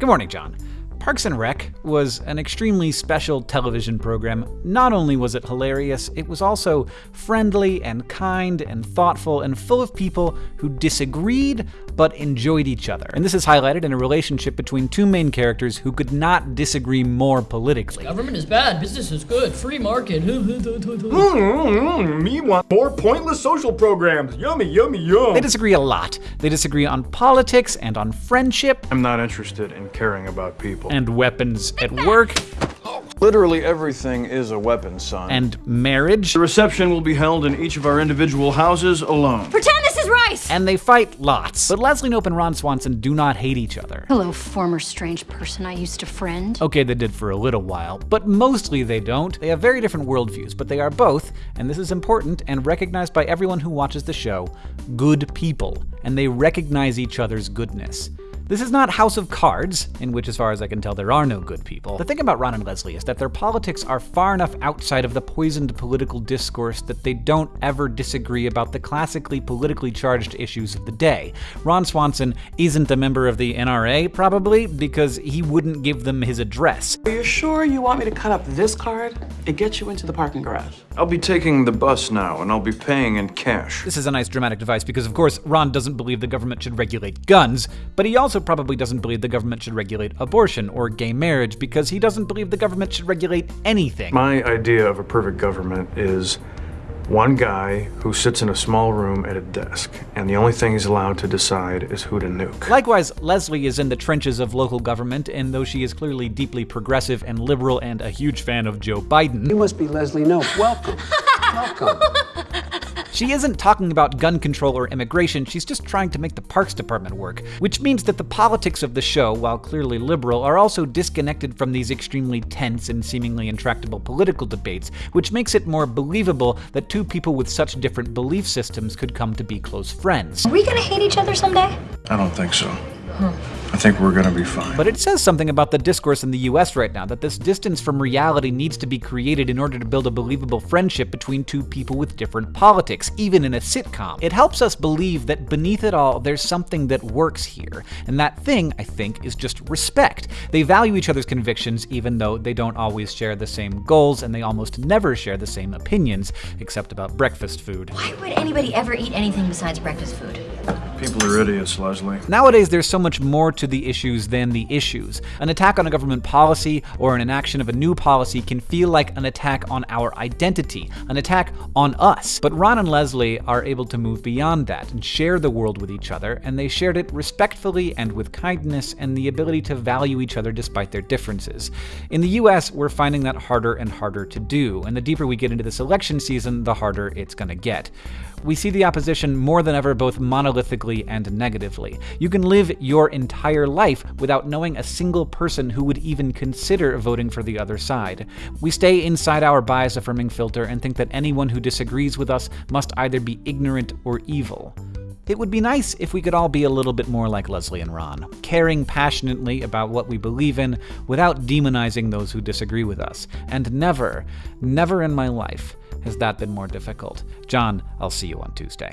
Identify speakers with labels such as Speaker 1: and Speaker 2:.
Speaker 1: Good morning, John. Parks and Rec was an extremely special television program. Not only was it hilarious, it was also friendly and kind and thoughtful and full of people who disagreed but enjoyed each other. And this is highlighted in a relationship between two main characters who could not disagree more politically.
Speaker 2: Government is bad, business is good, free market. Mm-hmm.
Speaker 3: Me want more pointless social programs. Yummy, yummy, yum.
Speaker 1: They disagree a lot. They disagree on politics and on friendship
Speaker 3: I'm not interested in caring about people.
Speaker 1: And weapons at work
Speaker 3: Literally everything is a weapon, son.
Speaker 1: and marriage.
Speaker 3: the reception will be held in each of our individual houses alone.
Speaker 4: Pretend this is rice!
Speaker 1: And they fight lots. But Leslie Knope and Ron Swanson do not hate each other.
Speaker 4: Hello, former strange person I used to friend.
Speaker 1: Okay, they did for a little while, but mostly they don't. They have very different worldviews, but they are both, and this is important and recognized by everyone who watches the show, good people, and they recognize each other's goodness. This is not House of Cards, in which, as far as I can tell, there are no good people. The thing about Ron and Leslie is that their politics are far enough outside of the poisoned political discourse that they don't ever disagree about the classically politically charged issues of the day. Ron Swanson isn't a member of the NRA, probably, because he wouldn't give them his address.
Speaker 5: Are you sure you want me to cut up this card and get you into the parking garage?
Speaker 3: I'll be taking the bus now, and I'll be paying in cash.
Speaker 1: This is a nice dramatic device because, of course, Ron doesn't believe the government should regulate guns, but he also probably doesn't believe the government should regulate abortion or gay marriage because he doesn't believe the government should regulate anything.
Speaker 3: My idea of a perfect government is one guy who sits in a small room at a desk, and the only thing he's allowed to decide is who to nuke.
Speaker 1: Likewise, Leslie is in the trenches of local government, and though she is clearly deeply progressive and liberal and a huge fan of Joe Biden,
Speaker 6: You must be Leslie Knope. Welcome. Welcome.
Speaker 1: She isn't talking about gun control or immigration, she's just trying to make the Parks Department work. Which means that the politics of the show, while clearly liberal, are also disconnected from these extremely tense and seemingly intractable political debates, which makes it more believable that two people with such different belief systems could come to be close friends.
Speaker 4: Are we gonna hate each other someday?
Speaker 3: I don't think so. I think we're gonna be fine.
Speaker 1: But it says something about the discourse in the US right now that this distance from reality needs to be created in order to build a believable friendship between two people with different politics, even in a sitcom. It helps us believe that beneath it all, there's something that works here. And that thing, I think, is just respect. They value each other's convictions, even though they don't always share the same goals and they almost never share the same opinions, except about breakfast food.
Speaker 4: Why would anybody ever eat anything besides breakfast food?
Speaker 3: People are idiots, Leslie.
Speaker 1: Nowadays, there's so much more to the issues than the issues. An attack on a government policy or an inaction of a new policy can feel like an attack on our identity, an attack on us. But Ron and Leslie are able to move beyond that and share the world with each other, and they shared it respectfully and with kindness and the ability to value each other despite their differences. In the US, we're finding that harder and harder to do, and the deeper we get into this election season, the harder it's gonna get. We see the opposition more than ever both monolithically and negatively. You can live your entire life without knowing a single person who would even consider voting for the other side. We stay inside our bias affirming filter and think that anyone who disagrees with us must either be ignorant or evil. It would be nice if we could all be a little bit more like Leslie and Ron, caring passionately about what we believe in without demonizing those who disagree with us. And never, never in my life has that been more difficult. John, I'll see you on Tuesday.